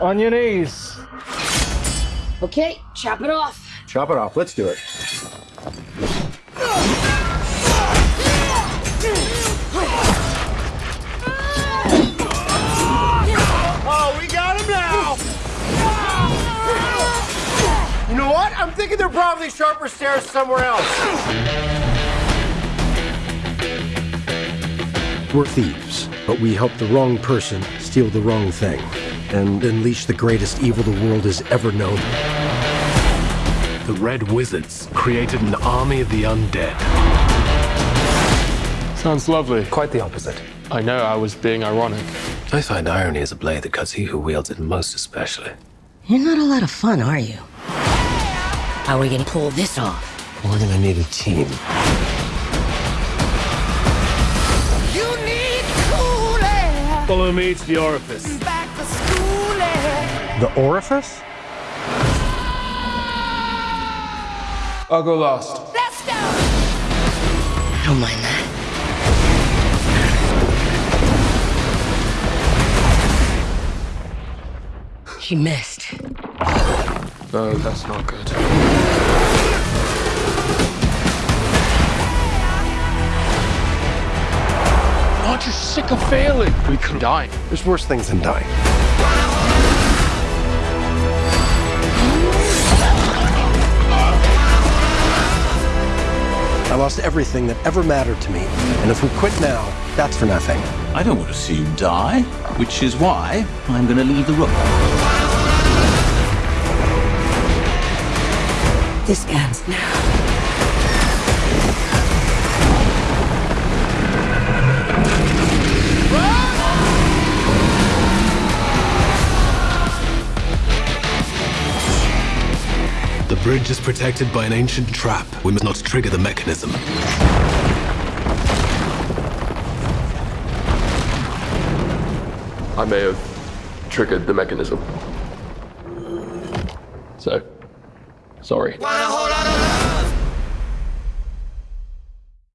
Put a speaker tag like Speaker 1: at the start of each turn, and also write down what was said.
Speaker 1: On your knees.
Speaker 2: Okay, chop it off.
Speaker 3: Chop it off. Let's do it.
Speaker 4: Oh, we got him now! You know what? I'm thinking there are probably sharper stairs somewhere else.
Speaker 3: We're thieves, but we help the wrong person steal the wrong thing and unleash the greatest evil the world has ever known.
Speaker 5: The Red Wizards created an army of the undead.
Speaker 1: Sounds lovely.
Speaker 6: Quite the opposite.
Speaker 1: I know I was being ironic.
Speaker 5: I find irony is a blade that cuts he who wields it most especially.
Speaker 2: You're not a lot of fun, are you? How are we gonna pull this off?
Speaker 5: We're gonna need a team.
Speaker 7: You need cool air.
Speaker 5: Follow me to the orifice.
Speaker 7: Back school.
Speaker 3: The orifice?
Speaker 1: I'll go last.
Speaker 7: Let's go.
Speaker 2: I don't mind that. She missed.
Speaker 1: No, that's not good. Aren't you sick of failing? We could die.
Speaker 3: There's worse things than dying. I lost everything that ever mattered to me. And if we quit now, that's for nothing.
Speaker 8: I don't want to see you die, which is why I'm going to leave the room.
Speaker 2: This ends now.
Speaker 5: Bridge is protected by an ancient trap. We must not trigger the mechanism.
Speaker 1: I may have triggered the mechanism. So, sorry.